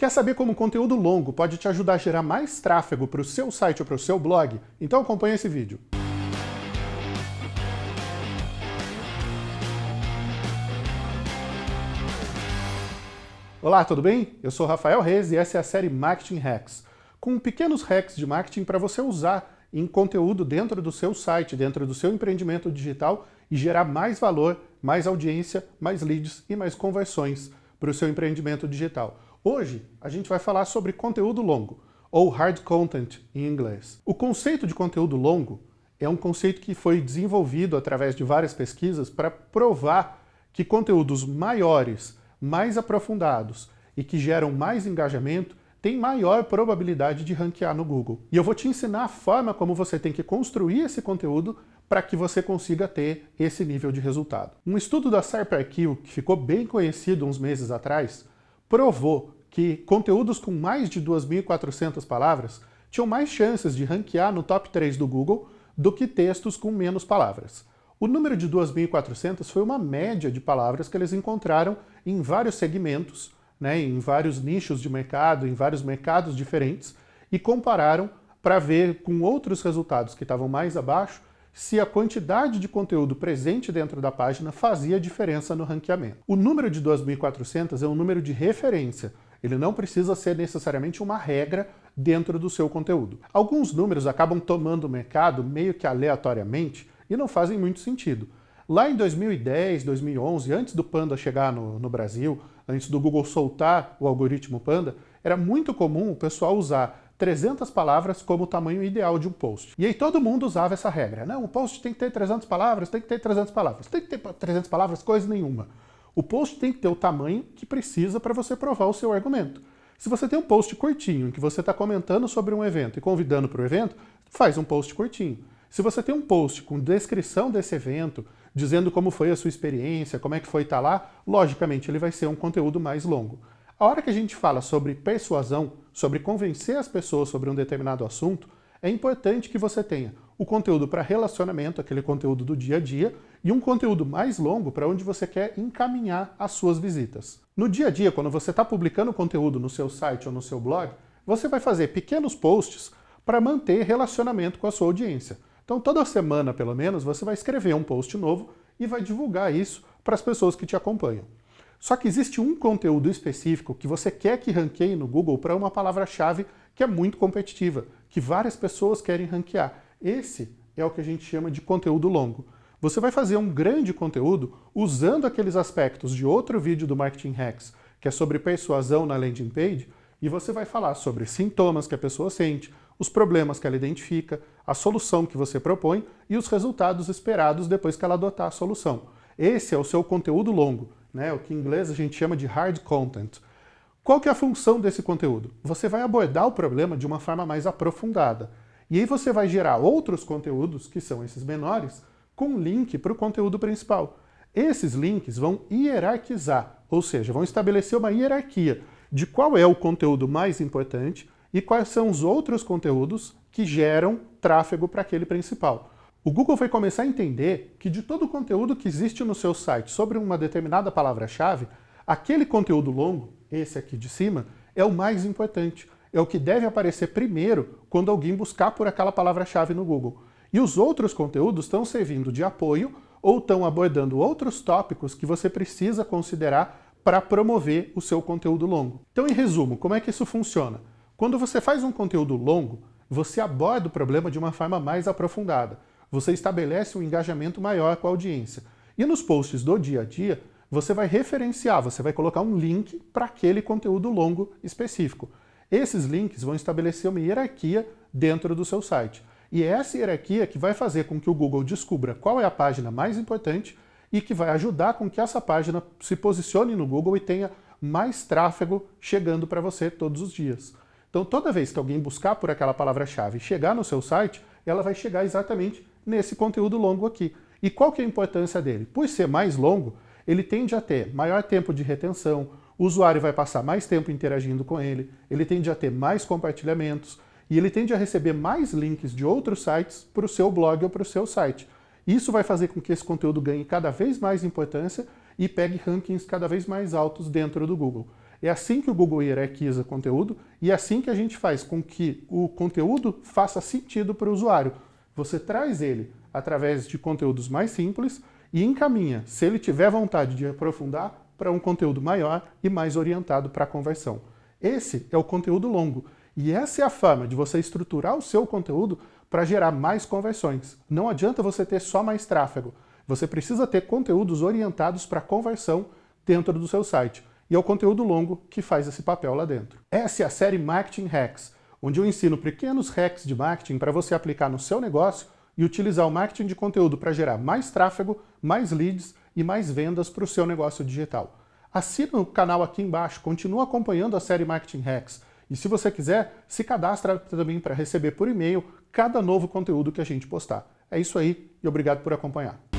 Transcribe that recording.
Quer saber como conteúdo longo pode te ajudar a gerar mais tráfego para o seu site ou para o seu blog? Então acompanhe esse vídeo. Olá, tudo bem? Eu sou Rafael Reis e essa é a série Marketing Hacks, com pequenos hacks de marketing para você usar em conteúdo dentro do seu site, dentro do seu empreendimento digital e gerar mais valor, mais audiência, mais leads e mais conversões para o seu empreendimento digital. Hoje a gente vai falar sobre conteúdo longo, ou hard content em inglês. O conceito de conteúdo longo é um conceito que foi desenvolvido através de várias pesquisas para provar que conteúdos maiores, mais aprofundados e que geram mais engajamento tem maior probabilidade de ranquear no Google. E eu vou te ensinar a forma como você tem que construir esse conteúdo para que você consiga ter esse nível de resultado. Um estudo da SharperQ, que ficou bem conhecido uns meses atrás, provou que conteúdos com mais de 2.400 palavras tinham mais chances de ranquear no top 3 do Google do que textos com menos palavras. O número de 2.400 foi uma média de palavras que eles encontraram em vários segmentos, né, em vários nichos de mercado, em vários mercados diferentes, e compararam para ver com outros resultados que estavam mais abaixo se a quantidade de conteúdo presente dentro da página fazia diferença no ranqueamento. O número de 2.400 é um número de referência, ele não precisa ser necessariamente uma regra dentro do seu conteúdo. Alguns números acabam tomando o mercado meio que aleatoriamente e não fazem muito sentido. Lá em 2010, 2011, antes do Panda chegar no, no Brasil, antes do Google soltar o algoritmo Panda, era muito comum o pessoal usar 300 palavras como o tamanho ideal de um post. E aí todo mundo usava essa regra. Não, o post tem que ter 300 palavras, tem que ter 300 palavras. Tem que ter 300 palavras, coisa nenhuma. O post tem que ter o tamanho que precisa para você provar o seu argumento. Se você tem um post curtinho, em que você está comentando sobre um evento e convidando para o evento, faz um post curtinho. Se você tem um post com descrição desse evento, dizendo como foi a sua experiência, como é que foi estar lá, logicamente ele vai ser um conteúdo mais longo. A hora que a gente fala sobre persuasão, sobre convencer as pessoas sobre um determinado assunto, é importante que você tenha o conteúdo para relacionamento, aquele conteúdo do dia a dia, e um conteúdo mais longo para onde você quer encaminhar as suas visitas. No dia a dia, quando você está publicando conteúdo no seu site ou no seu blog, você vai fazer pequenos posts para manter relacionamento com a sua audiência. Então toda semana, pelo menos, você vai escrever um post novo e vai divulgar isso para as pessoas que te acompanham. Só que existe um conteúdo específico que você quer que ranqueie no Google para uma palavra-chave que é muito competitiva, que várias pessoas querem ranquear. Esse é o que a gente chama de conteúdo longo. Você vai fazer um grande conteúdo usando aqueles aspectos de outro vídeo do Marketing Hacks, que é sobre persuasão na landing page, e você vai falar sobre sintomas que a pessoa sente, os problemas que ela identifica, a solução que você propõe e os resultados esperados depois que ela adotar a solução. Esse é o seu conteúdo longo, né? o que em inglês a gente chama de hard content. Qual que é a função desse conteúdo? Você vai abordar o problema de uma forma mais aprofundada. E aí você vai gerar outros conteúdos, que são esses menores, com link para o conteúdo principal. Esses links vão hierarquizar, ou seja, vão estabelecer uma hierarquia de qual é o conteúdo mais importante, e quais são os outros conteúdos que geram tráfego para aquele principal. O Google vai começar a entender que de todo o conteúdo que existe no seu site sobre uma determinada palavra-chave, aquele conteúdo longo, esse aqui de cima, é o mais importante, é o que deve aparecer primeiro quando alguém buscar por aquela palavra-chave no Google. E os outros conteúdos estão servindo de apoio ou estão abordando outros tópicos que você precisa considerar para promover o seu conteúdo longo. Então, em resumo, como é que isso funciona? Quando você faz um conteúdo longo, você aborda o problema de uma forma mais aprofundada. Você estabelece um engajamento maior com a audiência. E nos posts do dia a dia, você vai referenciar, você vai colocar um link para aquele conteúdo longo específico. Esses links vão estabelecer uma hierarquia dentro do seu site. E é essa hierarquia que vai fazer com que o Google descubra qual é a página mais importante e que vai ajudar com que essa página se posicione no Google e tenha mais tráfego chegando para você todos os dias. Então toda vez que alguém buscar por aquela palavra-chave e chegar no seu site, ela vai chegar exatamente nesse conteúdo longo aqui. E qual que é a importância dele? Por ser mais longo, ele tende a ter maior tempo de retenção, o usuário vai passar mais tempo interagindo com ele, ele tende a ter mais compartilhamentos, e ele tende a receber mais links de outros sites para o seu blog ou para o seu site. Isso vai fazer com que esse conteúdo ganhe cada vez mais importância e pegue rankings cada vez mais altos dentro do Google. É assim que o Google hierarquiza conteúdo e é assim que a gente faz com que o conteúdo faça sentido para o usuário. Você traz ele através de conteúdos mais simples e encaminha, se ele tiver vontade de aprofundar, para um conteúdo maior e mais orientado para a conversão. Esse é o conteúdo longo. E essa é a forma de você estruturar o seu conteúdo para gerar mais conversões. Não adianta você ter só mais tráfego. Você precisa ter conteúdos orientados para conversão dentro do seu site. E é o conteúdo longo que faz esse papel lá dentro. Essa é a série Marketing Hacks, onde eu ensino pequenos hacks de marketing para você aplicar no seu negócio e utilizar o marketing de conteúdo para gerar mais tráfego, mais leads e mais vendas para o seu negócio digital. Assina o canal aqui embaixo, continua acompanhando a série Marketing Hacks. E se você quiser, se cadastra também para receber por e-mail cada novo conteúdo que a gente postar. É isso aí e obrigado por acompanhar.